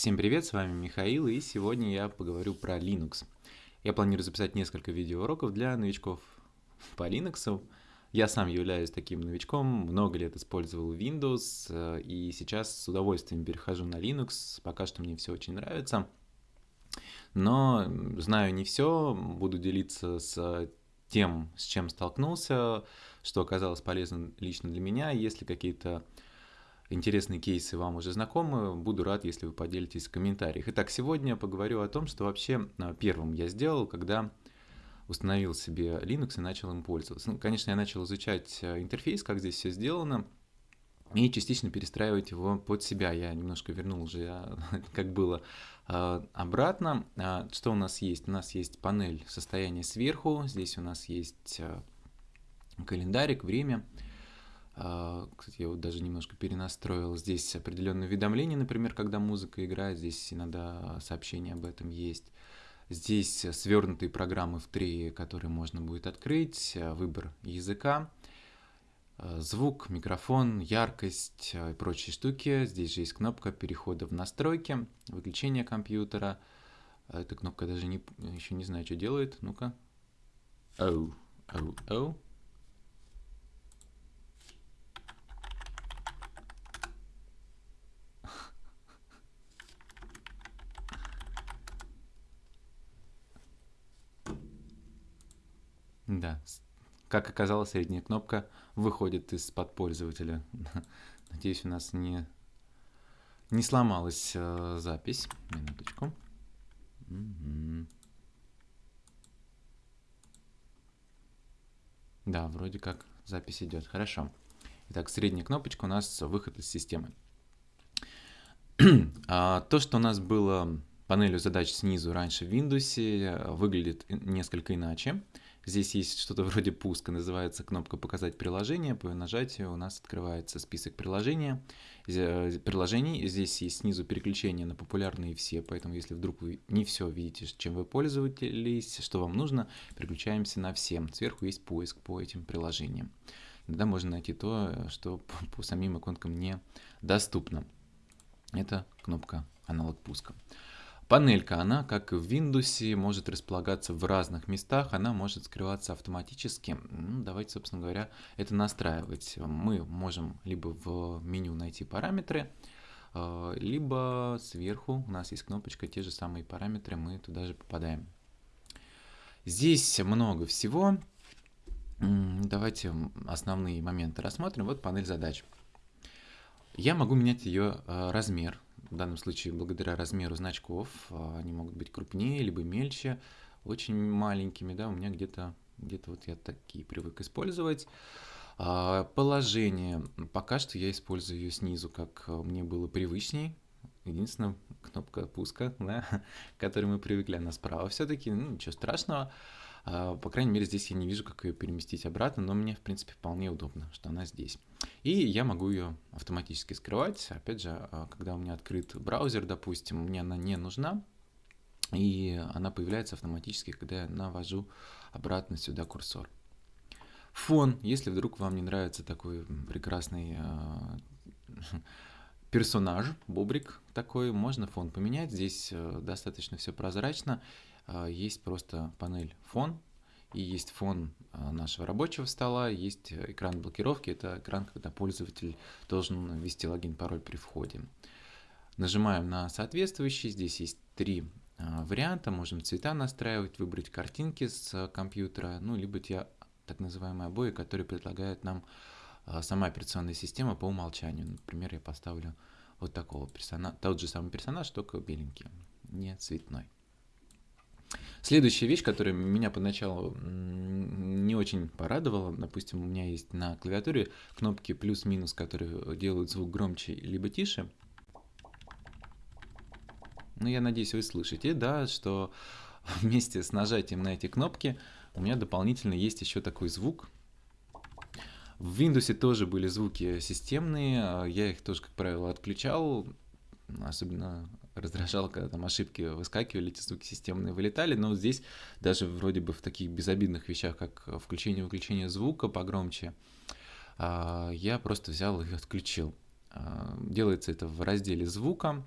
Всем привет, с вами Михаил, и сегодня я поговорю про Linux. Я планирую записать несколько видеоуроков для новичков по Linux. Я сам являюсь таким новичком, много лет использовал Windows, э, и сейчас с удовольствием перехожу на Linux, пока что мне все очень нравится. Но знаю не все, буду делиться с тем, с чем столкнулся, что оказалось полезным лично для меня. Если какие-то интересные кейсы вам уже знакомы, буду рад, если вы поделитесь в комментариях. Итак, сегодня поговорю о том, что вообще а, первым я сделал, когда установил себе Linux и начал им пользоваться. Ну, конечно, я начал изучать а, интерфейс, как здесь все сделано, и частично перестраивать его под себя. Я немножко вернул уже, а, как было, обратно. Что у нас есть? У нас есть панель состояния сверху, здесь у нас есть календарик, время, а, кстати, я вот даже немножко перенастроил. Здесь определенные уведомления, например, когда музыка играет, здесь иногда сообщения об этом есть. Здесь свернутые программы в три, которые можно будет открыть, выбор языка, звук, микрофон, яркость и прочие штуки. Здесь же есть кнопка перехода в настройки, выключения компьютера. Эта кнопка даже не, еще не знаю, что делает. Ну-ка. Оу, оу, оу. Да, как оказалось, средняя кнопка выходит из-под пользователя. Надеюсь, у нас не, не сломалась э, запись. Минуточку. Угу. Да, вроде как запись идет. Хорошо. Итак, средняя кнопочка у нас выход из системы. а, то, что у нас было панелью задач снизу раньше в Windows, выглядит несколько иначе. Здесь есть что-то вроде пуска, называется кнопка «Показать приложение». По нажатию у нас открывается список приложения. Э, приложений. Здесь есть снизу переключение на популярные все, поэтому если вдруг вы не все видите, чем вы пользовались, что вам нужно, переключаемся на все. Сверху есть поиск по этим приложениям. Иногда можно найти то, что по самим иконкам не доступно. Это кнопка аналог пуска. Панелька, она, как в Windows, может располагаться в разных местах, она может скрываться автоматически. Ну, давайте, собственно говоря, это настраивать. Мы можем либо в меню найти параметры, э, либо сверху у нас есть кнопочка, те же самые параметры, мы туда же попадаем. Здесь много всего. Давайте основные моменты рассмотрим. Вот панель задач. Я могу менять ее э, размер в данном случае благодаря размеру значков, а, они могут быть крупнее, либо мельче, очень маленькими, да, у меня где-то где вот я такие привык использовать. А, положение, пока что я использую ее снизу, как мне было привычней, единственная кнопка пуска, да, к которой мы привыкли, она справа все-таки, ну, ничего страшного. А, по крайней мере, здесь я не вижу, как ее переместить обратно, но мне, в принципе, вполне удобно, что она здесь. И я могу ее автоматически скрывать. Опять же, а, когда у меня открыт браузер, допустим, мне она не нужна, и она появляется автоматически, когда я навожу обратно сюда курсор. Фон, если вдруг вам не нравится такой прекрасный э, персонаж, бобрик такой, можно фон поменять. Здесь э, достаточно все прозрачно. А, есть просто панель фон, и есть фон а, нашего рабочего стола, есть экран блокировки, это экран, когда пользователь должен ввести логин, пароль при входе. Нажимаем на соответствующий, здесь есть три а, варианта, можем цвета настраивать, выбрать картинки с компьютера, ну, либо те так называемые обои, которые предлагает нам сама операционная система по умолчанию. Например, я поставлю вот такого персонажа, тот же самый персонаж, только беленький, не цветной. Следующая вещь, которая меня поначалу не очень порадовала, допустим, у меня есть на клавиатуре кнопки плюс-минус, которые делают звук громче либо тише. Ну, я надеюсь, вы слышите, да, что вместе с нажатием на эти кнопки у меня дополнительно есть еще такой звук. В Windows тоже были звуки системные, а я их тоже, как правило, отключал, особенно раздражало, когда там ошибки выскакивали, эти звуки системные вылетали, но здесь даже вроде бы в таких безобидных вещах, как включение-выключение звука погромче, а, я просто взял и отключил. А, делается это в разделе звука,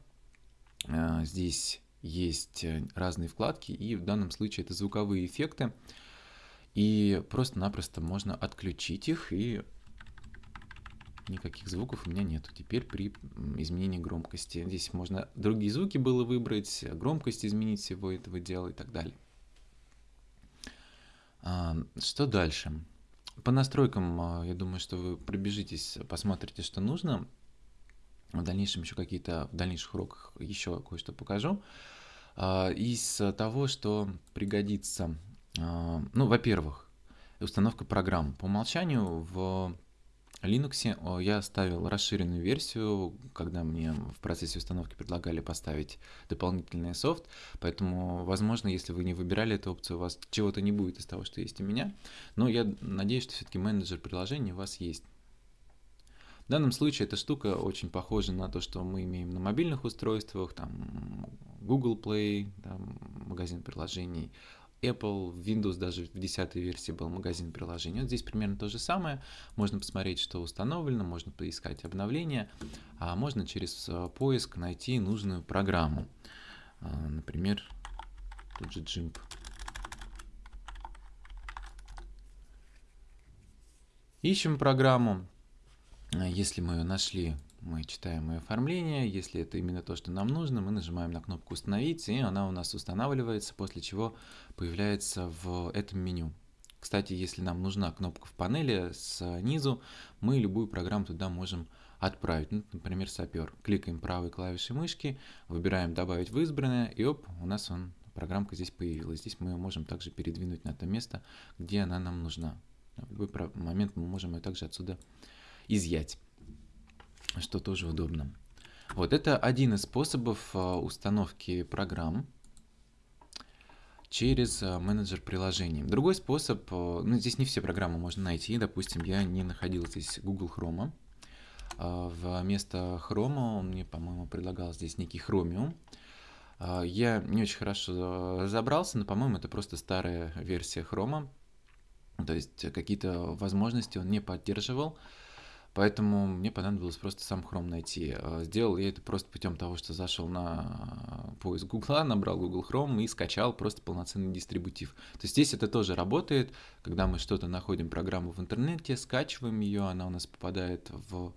А, здесь есть э, разные вкладки, и в данном случае это звуковые эффекты. И просто-напросто можно отключить их, и никаких звуков у меня нету теперь при изменении громкости. Здесь можно другие звуки было выбрать, громкость изменить всего этого дела и так далее. А, что дальше? По настройкам, а, я думаю, что вы пробежитесь, посмотрите, что нужно. В дальнейшем еще какие-то, в дальнейших уроках еще кое-что покажу. А, из того, что пригодится, ну, во-первых, установка программ. По умолчанию в Linux я ставил расширенную версию, когда мне в процессе установки предлагали поставить дополнительный софт, поэтому, возможно, если вы не выбирали эту опцию, у вас чего-то не будет из того, что есть у меня, но я надеюсь, что все-таки менеджер приложений у вас есть. В данном случае эта штука очень похожа на то, что мы имеем на мобильных устройствах, там Google Play, там, магазин приложений, Apple, Windows даже в 10 версии был магазин приложений. Вот здесь примерно то же самое. Можно посмотреть, что установлено, можно поискать обновления, а можно через э, поиск найти нужную программу. А, например, тут же GIMP. Ищем программу. Если мы ее нашли, мы читаем и оформление. Если это именно то, что нам нужно, мы нажимаем на кнопку «Установить», и она у нас устанавливается, после чего появляется в этом меню. Кстати, если нам нужна кнопка в панели снизу, мы любую программу туда можем отправить. Ну, например, сапер. Кликаем правой клавишей мышки, выбираем «Добавить в избранное», и оп, у нас он, программка здесь появилась. Здесь мы ее можем также передвинуть на то место, где она нам нужна. В любой момент мы можем ее также отсюда изъять что тоже удобно. Вот это один из способов а, установки программ через а, менеджер приложений. Другой способ, а, ну здесь не все программы можно найти, допустим, я не находил здесь Google Chrome. Вместо Chrome он мне, по-моему, предлагал здесь некий Chromium. Я не очень хорошо разобрался, но, по-моему, это просто старая версия Chrome. То есть какие-то возможности он не поддерживал. Поэтому мне понадобилось просто сам Chrome найти. А, сделал я это просто путем того, что зашел на поиск Google, набрал Google Chrome и скачал просто полноценный дистрибутив. То есть здесь это тоже работает, когда мы что-то находим, программу в интернете, скачиваем ее, она у нас попадает в...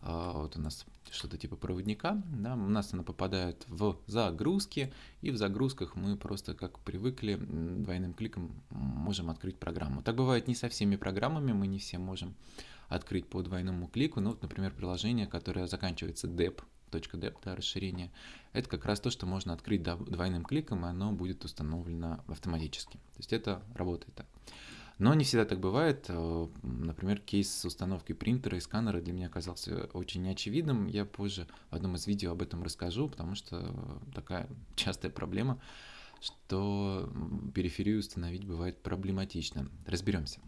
А, вот у нас что-то типа проводника, да, у нас она попадает в загрузки, и в загрузках мы просто, как привыкли, двойным кликом можем открыть программу. Так бывает не со всеми программами, мы не все можем открыть по двойному клику. Ну, вот, например, приложение, которое заканчивается dep, .dep, да, расширение, это как раз то, что можно открыть двойным кликом, и оно будет установлено автоматически. То есть это работает так. Но не всегда так бывает. Э, например, кейс с установкой принтера и сканера для меня оказался очень неочевидным. Я позже в одном из видео об этом расскажу, потому что такая частая проблема, что периферию установить бывает проблематично. Разберемся.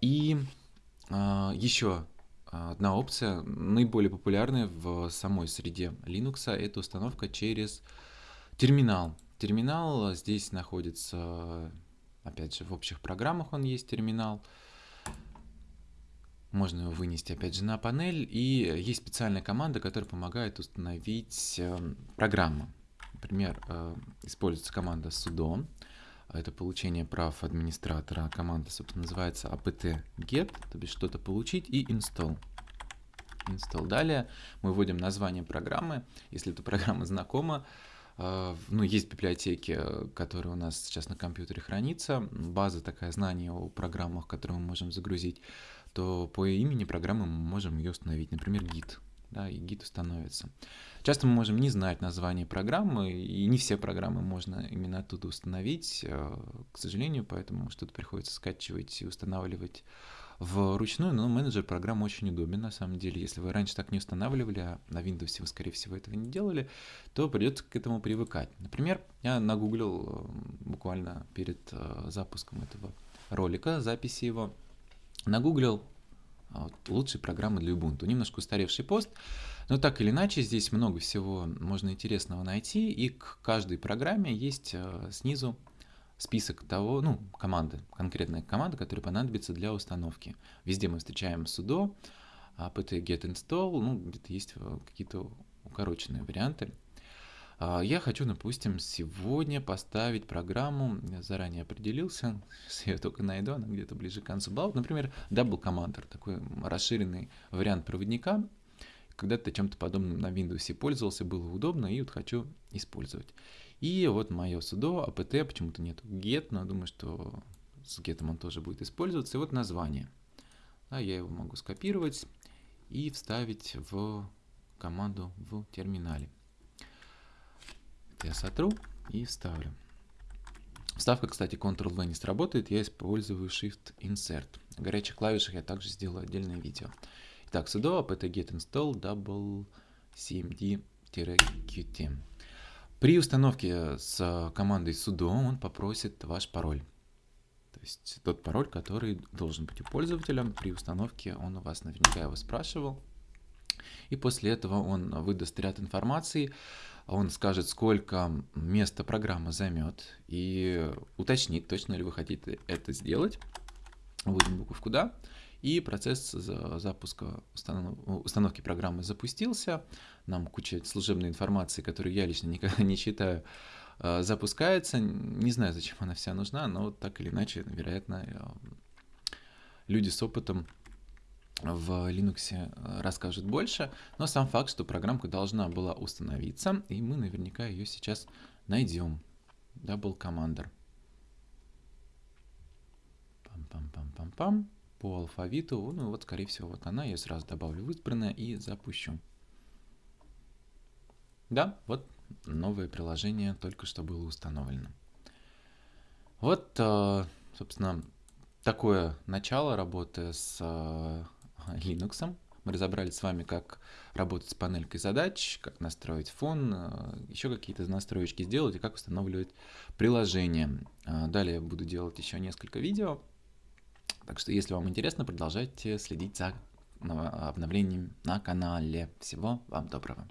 И Еще одна опция, наиболее популярная в самой среде Linux, это установка через терминал. Терминал здесь находится, опять же, в общих программах он есть терминал. Можно его вынести, опять же, на панель. И есть специальная команда, которая помогает установить эм, программу. Например, э, используется команда sudo это получение прав администратора. Команда, собственно, называется apt-get, то есть что-то получить, и install. Install. Далее мы вводим название программы, если эта программа знакома. А, ну, есть библиотеки, которые у нас сейчас на компьютере хранится, база такая знания о программах, которые мы можем загрузить, то по имени программы мы можем ее установить, например, git да, и гид установится. Часто мы можем не знать название программы, и не все программы можно именно оттуда установить, э, к сожалению, поэтому что-то приходится скачивать и устанавливать вручную, но менеджер программ очень удобен на самом деле. Если вы раньше так не устанавливали, а на Windows вы, скорее всего, этого не делали, то придется к этому привыкать. Например, я нагуглил э, буквально перед э, запуском этого ролика, записи его, нагуглил вот, лучшие программы для Ubuntu. Немножко устаревший пост, но так или иначе здесь много всего можно интересного найти, и к каждой программе есть э, снизу список того, ну, команды, конкретная команда, которая понадобится для установки. Везде мы встречаем sudo, apt-get install, ну, где-то есть э, какие-то укороченные варианты. А, я хочу, допустим, сегодня поставить программу, я заранее определился, сейчас я только найду, она где-то ближе к концу. Вот, например, Double Commander, такой расширенный вариант проводника. Когда-то чем-то подобным на Windows пользовался, было удобно, и вот хочу использовать. И вот мое sudo apt, почему-то нету get, но думаю, что с get он тоже будет использоваться. И вот название. Да, я его могу скопировать и вставить в команду в терминале. Это я сотру и вставлю. Вставка, кстати, Ctrl-V не сработает, я использую Shift-Insert. О горячих клавишах я также сделаю отдельное видео. Итак, sudo apt get install double cmd-qt. При установке с командой sudo он попросит ваш пароль. То есть тот пароль, который должен быть у пользователя. При установке он у вас наверняка его спрашивал. И после этого он выдаст ряд информации, он скажет, сколько места программа займет, и уточнит, точно ли вы хотите это сделать. Вводим буковку «Да». И процесс запуска установки программы запустился. Нам куча служебной информации, которую я лично никогда не читаю, э, запускается. Не знаю, зачем она вся нужна, но так или иначе, вероятно, э, люди с опытом в Linux э, расскажут больше, но сам факт, что программка должна была установиться, и мы наверняка ее сейчас найдем. Double Commander. Пам-пам-пам-пам-пам по алфавиту. Ну вот, скорее всего, вот она. Я сразу добавлю в избранное и запущу. Да, вот новое приложение только что было установлено. Вот, э, собственно, такое начало работы с э, Linux. Мы разобрали с вами, как работать с панелькой задач, как настроить фон, э, еще какие-то настроечки сделать и как устанавливать приложение. Далее я буду делать еще несколько видео так что, если вам интересно, продолжайте следить за обновлением на канале. Всего вам доброго.